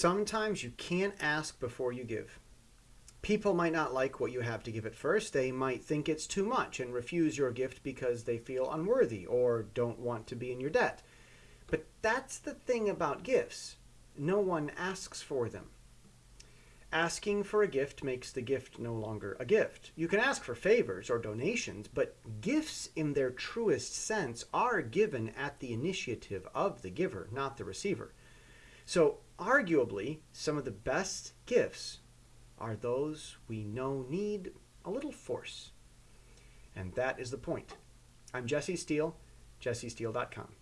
Sometimes you can't ask before you give. People might not like what you have to give at first. They might think it's too much and refuse your gift because they feel unworthy or don't want to be in your debt. But that's the thing about gifts. No one asks for them. Asking for a gift makes the gift no longer a gift. You can ask for favors or donations, but gifts in their truest sense are given at the initiative of the giver, not the receiver. So arguably, some of the best gifts are those we know need a little force. And that is the point. I'm Jesse Steele, jessesteele.com.